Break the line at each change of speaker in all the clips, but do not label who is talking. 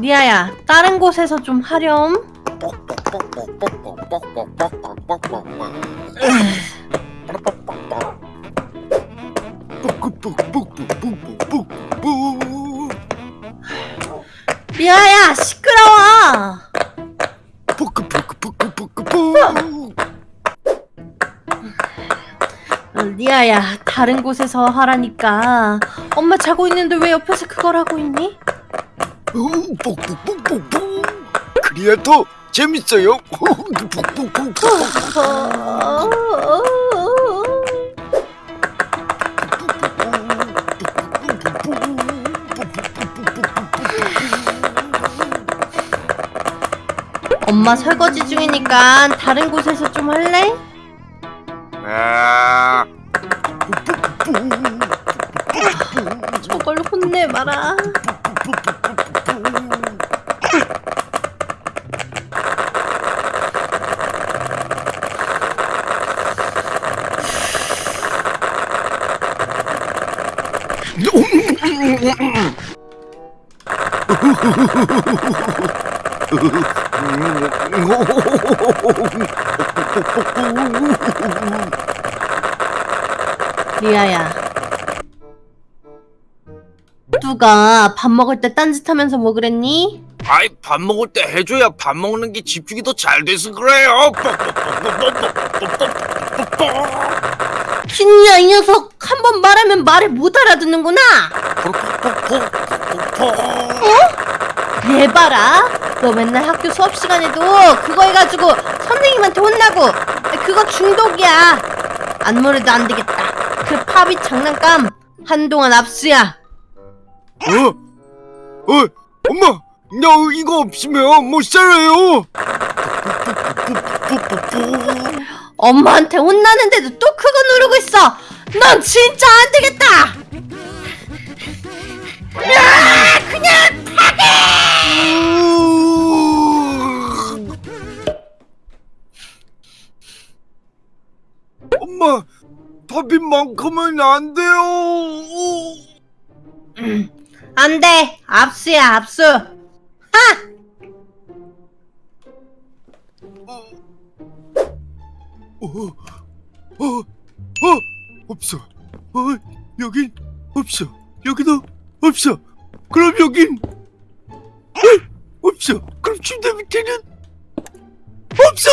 리아야, 다른 곳에서 좀 하렴. 리아야, 시끄러워. 어, 리아야, 다른 곳에서 하라니까. 엄마 자고 있는데 왜 옆에서 그걸 하고 있니?
그래야 더 재밌어요.
어, 엄마 설거지 중이니까 다른 곳에서 좀 할래?
아,
저걸 혼내봐라. 리아야. 누가 밥 먹을 때 딴짓하면서 뭐 그랬니?
아이 밥 먹을 때 해줘야 밥 먹는 게 집중이 더 잘 돼서 그래요.
진이야 이 녀석 한 번 말하면 말을 못 알아듣는구나. 얘 봐라. 너 맨날 학교 수업 시간에도 그거 해가지고 선생님한테 혼나고 그거 중독이야. 안무래도 안 되겠다. 그 팝이 장난감 한동안 압수야.
어? 어? 엄마, 나 이거 없으면 못 살아요.
엄마한테 혼나는데도 또 그거 누르고 있어. 넌 진짜 안 되겠다. 야, 그냥
엄마, 밥인만큼은 안 돼요.
안 돼. 압수야, 압수. 하!
어, 어, 어, 없어. 어, 여긴 없어. 여기도 없어. 그럼 여긴 어, 없어. 그럼 침대 밑에는 없어.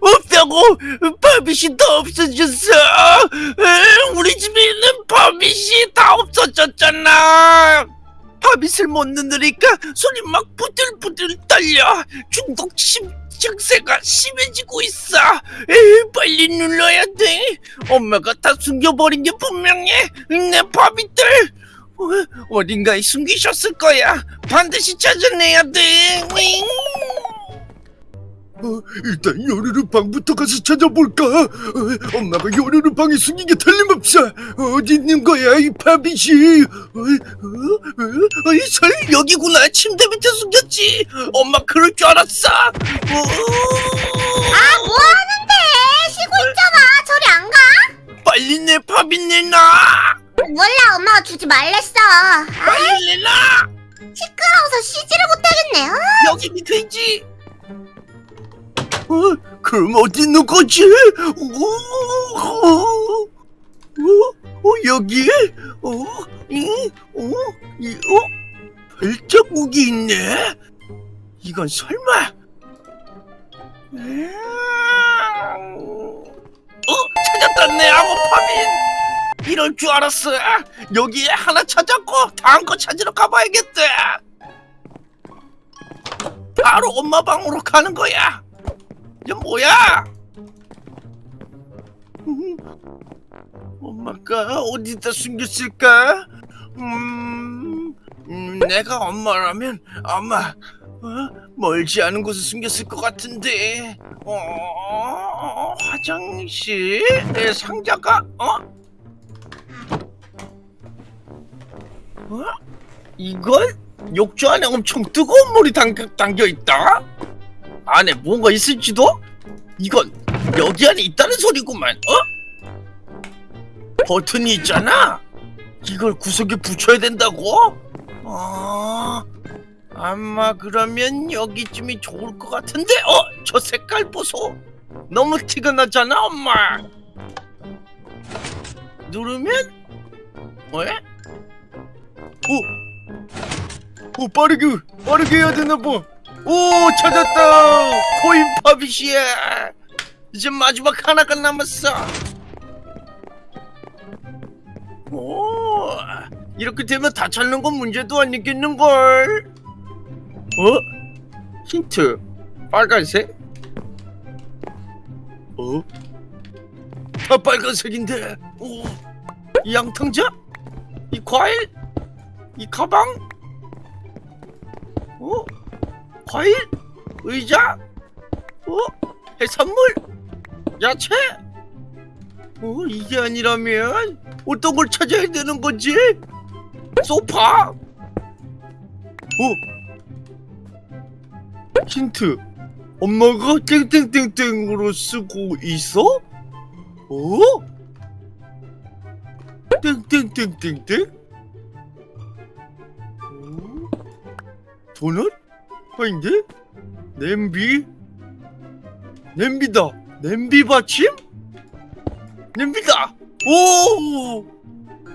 없다고. 바빗이 다 없어졌어. 에, 우리 집에 있는 바빗이 다 없어졌잖아. 바빗을 못 누르니까 손이 막 부들부들 떨려. 중독 심 증세가 심해지고 있어. 에이, 빨리 눌러야 돼. 엄마가 다 숨겨버린 게 분명해. 내 바비들 어, 어딘가에 숨기셨을 거야. 반드시 찾아내야 돼. 윙. 어, 일단 요르르 방부터 가서 찾아볼까? 어, 엄마가 요르르 방에 숨긴 게 틀림없어. 어디 있는 거야 이 바비씨? 어, 어, 어, 이 설 여기구나. 침대 밑에 숨겼지. 엄마 그럴 줄 알았어. 어,
아, 뭐 하는데? 쉬고 있잖아. 저리 안 가?
빨리 내 밥이 내놔.
몰라, 엄마가 주지 말랬어. 아,
빨리 내놔.
시끄러워서 쉬지를 못하겠네. 아,
여기 밑에 있지. 어, 그럼 어디 있는 거지? 오, 어, 어, 어, 여기? 어, 이, 어, 이, 어, 발자국이 있네. 이건 설마? 음, 어, 찾았다 내 아고파민. 이럴 줄 알았어. 여기에 하나 찾았고 다음 거 찾으러 가봐야겠다. 바로 엄마 방으로 가는 거야. 이게 뭐야? 음, 엄마가 어디다 숨겼을까? 음, 음, 내가 엄마라면 아마 어? 멀지 않은 곳에 숨겼을 것 같은데. 어, 화장실? 내 상자가 어? 어? 이걸 욕조 안에 엄청 뜨거운 물이 담겨, 담겨 있다? 안에 뭔가 있을지도? 이건 여기 안에 있다는 소리구만, 어? 버튼이 있잖아? 이걸 구석에 붙여야 된다고? 아, 아마 그러면 여기쯤이 좋을 것 같은데 어? 저 색깔 보소 너무 티가 나잖아 엄마 누르면 왜? 오! 오 빠르게 빠르게 해야 되나 봐. 오 찾았다. 코인 파빗이야. 이제 마지막 하나가 남았어. 오 이렇게 되면 다 찾는 건 문제도 아니겠는 걸. 어? 힌트 빨간색? 어? 다 빨간색인데. 오. 이 양탕자? 이 과일? 이 가방? 어? 과일? 의자? 어? 해산물? 야채? 어? 이게 아니라면 어떤 걸 찾아야 되는 거지? 소파? 어? 힌트 엄마가 땡땡땡땡으로 쓰고 있어? 어? 땡땡땡땡땡? 어? 도넛? 아닌데? 냄비? 냄비다! 냄비 받침? 냄비다! 오!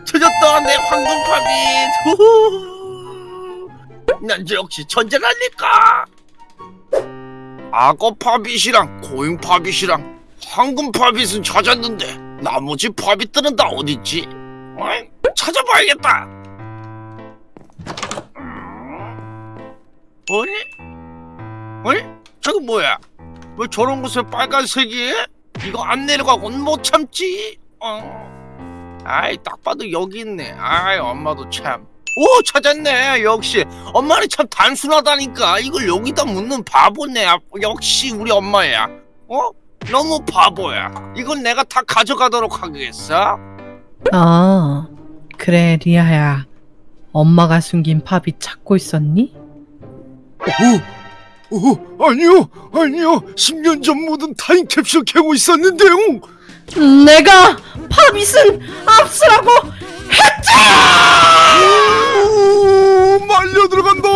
찾았다! 내 황금팝잇! 우후! 난 역시 천재라니까! 악어 팝잇이랑 고잉 팝잇이랑 황금 팝잇은 찾았는데 나머지 팝잇들은 다 어딨지? 어이? 찾아봐야겠다! 어니? 어니? 저거 뭐야? 왜 저런 곳에 빨간색이? 이거 안 내려가곤 못 참지. 어. 아이 딱 봐도 여기 있네. 아이 엄마도 참. 오 찾았네. 역시 엄마는 참 단순하다니까. 이걸 여기다 묻는 바보네. 아, 역시 우리 엄마야. 어? 너무 바보야. 이건 내가 다 가져가도록 하겠어.
아, 그래, 리아야. 엄마가 숨긴 팝이 찾고 있었니?
어, 어, 어, 아니요, 아니요. 10년 전 모든 타임캡슐 캐고 있었는데요.
내가 파빗은 압수라고 했지!
오, 말려 들어간다!